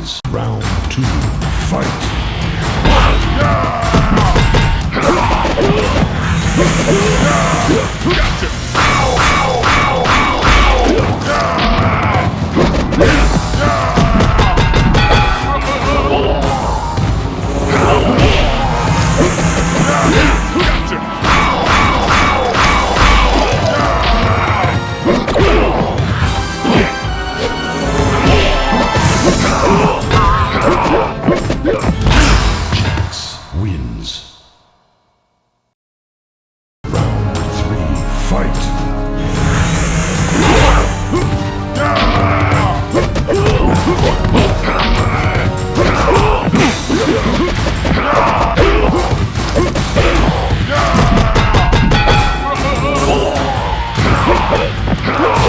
begins. Round two, fight. No!